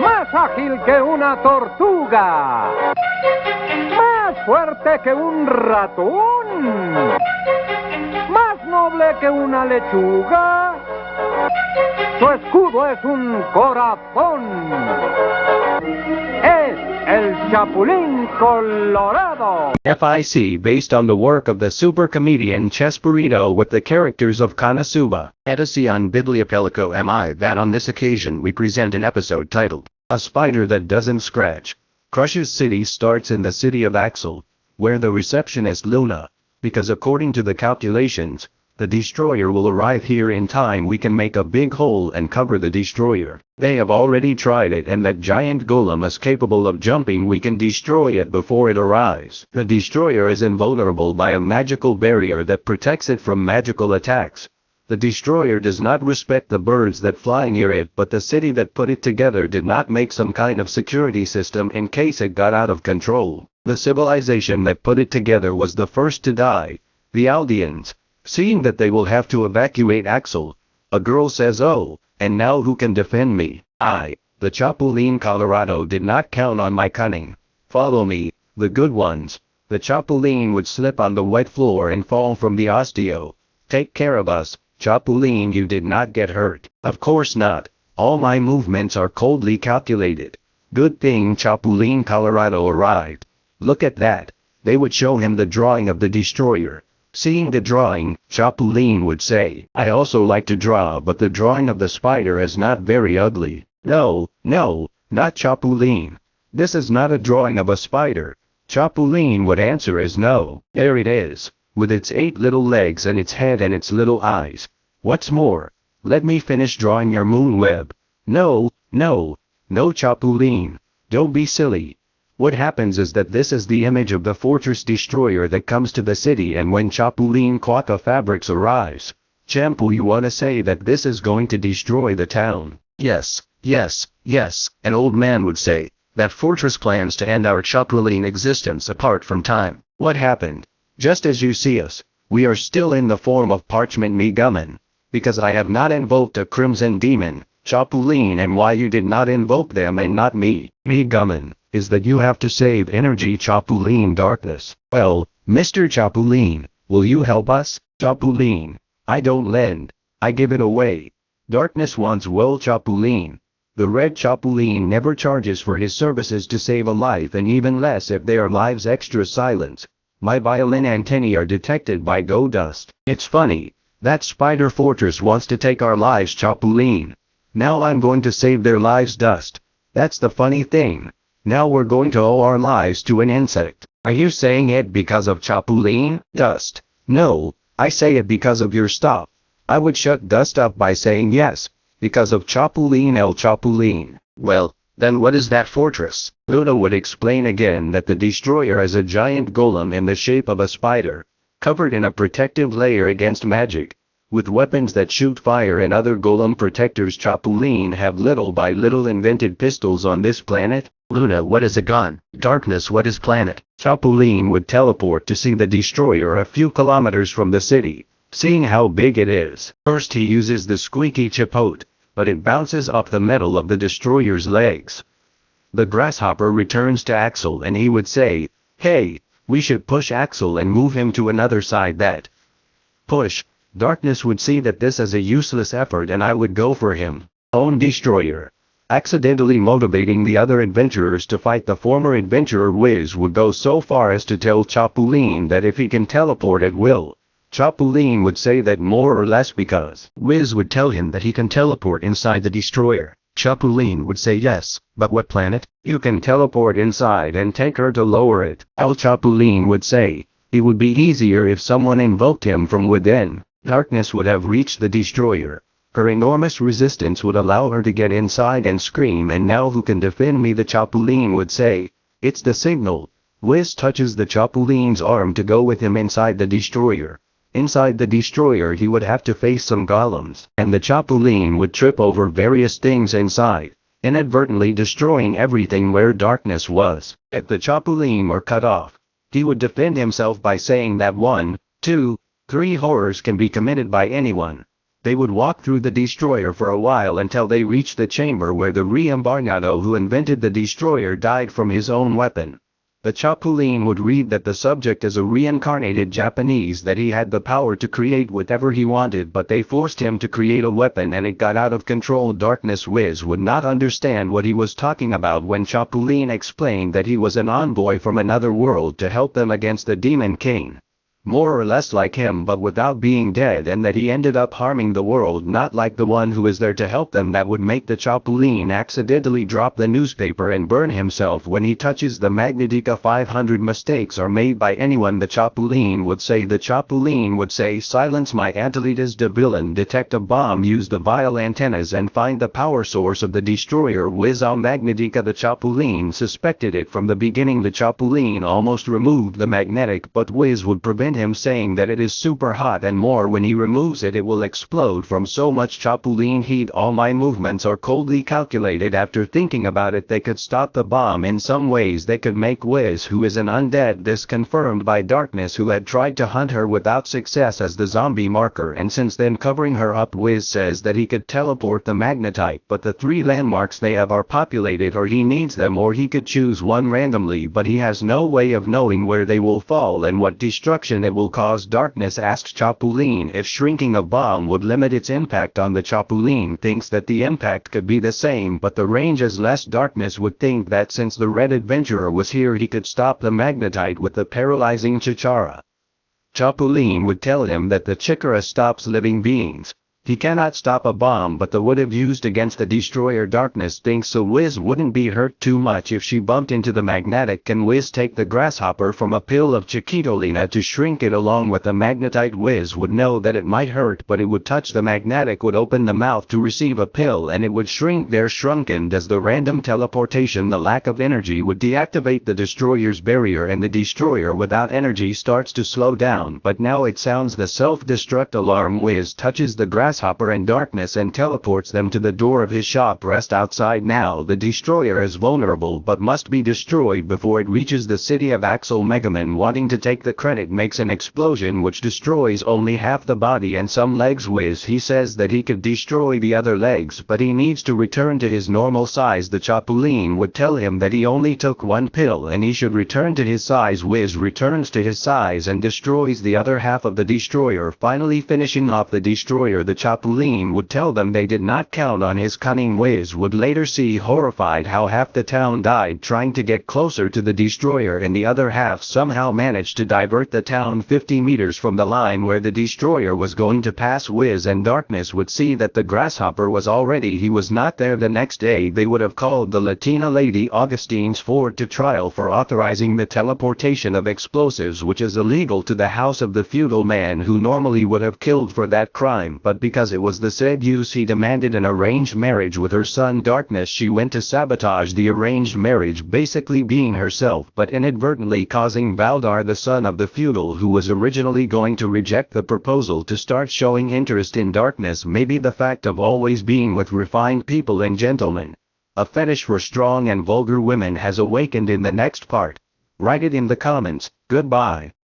Más ágil que una tortuga. Más fuerte que un ratón. Más noble que una lechuga. Su escudo es un corazón. El Chapulín Colorado. FIC based on the work of the super comedian Chespirito with the characters of KonoSuba, Edison Bibliopelico MI that on this occasion we present an episode titled, A Spider That Doesn't Scratch. Crush's city starts in the city of Axel, where the receptionist Luna, because according to the calculations, the destroyer will arrive here in time we can make a big hole and cover the destroyer. They have already tried it and that giant golem is capable of jumping we can destroy it before it arrives. The destroyer is invulnerable by a magical barrier that protects it from magical attacks. The destroyer does not respect the birds that fly near it but the city that put it together did not make some kind of security system in case it got out of control. The civilization that put it together was the first to die, the Aldeans. Seeing that they will have to evacuate Axel, a girl says oh, and now who can defend me? I, the Chapulín Colorado did not count on my cunning. Follow me, the good ones. The Chapulín would slip on the wet floor and fall from the osteo. Take care of us, Chapulín you did not get hurt. Of course not, all my movements are coldly calculated. Good thing Chapulín Colorado arrived. Look at that, they would show him the drawing of the destroyer. Seeing the drawing, Chapulín would say, I also like to draw but the drawing of the spider is not very ugly. No, no, not Chapulín. This is not a drawing of a spider. Chapulín would answer as no. There it is, with its eight little legs and its head and its little eyes. What's more, let me finish drawing your moon web. No, no, no Chapulín. Don't be silly. What happens is that this is the image of the fortress destroyer that comes to the city and when Chapulín Quaca Fabrics arrives, Champu you wanna say that this is going to destroy the town. Yes, yes, yes, an old man would say, that fortress plans to end our Chapulín existence apart from time. What happened? Just as you see us, we are still in the form of parchment Megumin, because I have not invoked a crimson demon, Chapulín and why you did not invoke them and not me, Megumin is that you have to save energy Chapulín darkness. Well, Mr. Chapulín, will you help us? Chapulín, I don't lend, I give it away. Darkness wants well Chapulín. The red Chapulín never charges for his services to save a life and even less if their lives extra silence. My violin antennae are detected by go dust. It's funny, that spider fortress wants to take our lives Chapulín. Now I'm going to save their lives dust. That's the funny thing. Now we're going to owe our lives to an insect. Are you saying it because of Chapulín? Dust. No, I say it because of your stuff. I would shut dust up by saying yes, because of Chapulín el Chapulín. Well, then what is that fortress? Luna would explain again that the destroyer is a giant golem in the shape of a spider, covered in a protective layer against magic. With weapons that shoot fire and other golem protectors Chapulín have little by little invented pistols on this planet. Luna what is a gun? Darkness what is planet? Chapulín would teleport to see the destroyer a few kilometers from the city, seeing how big it is. First he uses the squeaky chipote, but it bounces off the metal of the destroyer's legs. The grasshopper returns to Axel and he would say, Hey, we should push Axel and move him to another side that. Push, Darkness would see that this is a useless effort and I would go for him. Own Destroyer. Accidentally motivating the other adventurers to fight the former adventurer Wiz would go so far as to tell Chapulín that if he can teleport at will, Chapulín would say that more or less because Wiz would tell him that he can teleport inside the destroyer. Chapulín would say yes, but what planet? You can teleport inside and take her to lower it. El Chapulín would say, it would be easier if someone invoked him from within. Darkness would have reached the destroyer. Her enormous resistance would allow her to get inside and scream and now who can defend me the Chapulín would say, it's the signal. Wiz touches the Chapulín's arm to go with him inside the destroyer. Inside the destroyer he would have to face some golems, and the Chapulín would trip over various things inside, inadvertently destroying everything where darkness was. If the Chapulín were cut off, he would defend himself by saying that one, two, Three horrors can be committed by anyone. They would walk through the destroyer for a while until they reached the chamber where the Reimbarnado who invented the destroyer died from his own weapon. The Chapulin would read that the subject is a reincarnated Japanese that he had the power to create whatever he wanted but they forced him to create a weapon and it got out of control Darkness Wiz would not understand what he was talking about when Chapulin explained that he was an envoy from another world to help them against the Demon King more or less like him but without being dead and that he ended up harming the world not like the one who is there to help them that would make the Chapulin accidentally drop the newspaper and burn himself when he touches the Magnetica 500 mistakes are made by anyone the Chapulin would say the Chapulin would say silence my Antelitas de villain detect a bomb use the vile antennas and find the power source of the destroyer Wiz on Magnetica the Chapulin suspected it from the beginning. The Chapulin almost removed the magnetic but Wiz would prevent him saying that it is super hot and more when he removes it it will explode from so much chapulin heat. All my movements are coldly calculated. After thinking about it they could stop the bomb in some ways. They could make Wiz who is an undead this confirmed by Darkness who had tried to hunt her without success as the zombie marker. And since then covering her up Wiz says that he could teleport the magnetite but the three landmarks they have are populated or he needs them or he could choose one randomly. But he has no way of knowing where they will fall and what destruction it will cause darkness asked Chapulin if shrinking a bomb would limit its impact on the Chapulin thinks that the impact could be the same but the range is less darkness would think that since the red adventurer was here he could stop the magnetite with the paralyzing Chikara. Chapulin would tell him that the Chikara stops living beings, he cannot stop a bomb but the would have used against the destroyer darkness thinks so Wiz wouldn't be hurt too much if she bumped into the magnetic can Wiz take the grasshopper from a pill of Chiquitolina to shrink it along with the magnetite Wiz would know that it might hurt but it would touch the magnetic would open the mouth to receive a pill and it would shrink there shrunken does the random teleportation the lack of energy would deactivate the destroyer's barrier and the destroyer without energy starts to slow down but now it sounds the self-destruct alarm Wiz touches the grass grasshopper and darkness and teleports them to the door of his shop. Rest outside now. The destroyer is vulnerable but must be destroyed before it reaches the city of Axel Megumin wanting to take the credit makes an explosion which destroys only half the body and some legs Wiz he says that he could destroy the other legs but he needs to return to his normal size. The Chapulin would tell him that he only took one pill and he should return to his size. Wiz returns to his size and destroys the other half of the destroyer. Finally finishing off the destroyer the Chapulin would tell them they did not count on his cunning ways would later see horrified how half the town died trying to get closer to the destroyer and the other half somehow managed to divert the town 50 meters from the line where the destroyer was going to pass Wiz and Darkness would see that the grasshopper was already he was not there the next day they would have called the Latina lady Augustine's Ford to trial for authorizing the teleportation of explosives which is illegal to the house of the feudal man who normally would have killed for that crime but because because it was the said use he demanded an arranged marriage with her son Darkness she went to sabotage the arranged marriage basically being herself but inadvertently causing Valdar the son of the feudal who was originally going to reject the proposal to start showing interest in Darkness maybe the fact of always being with refined people and gentlemen. A fetish for strong and vulgar women has awakened in the next part. Write it in the comments, goodbye.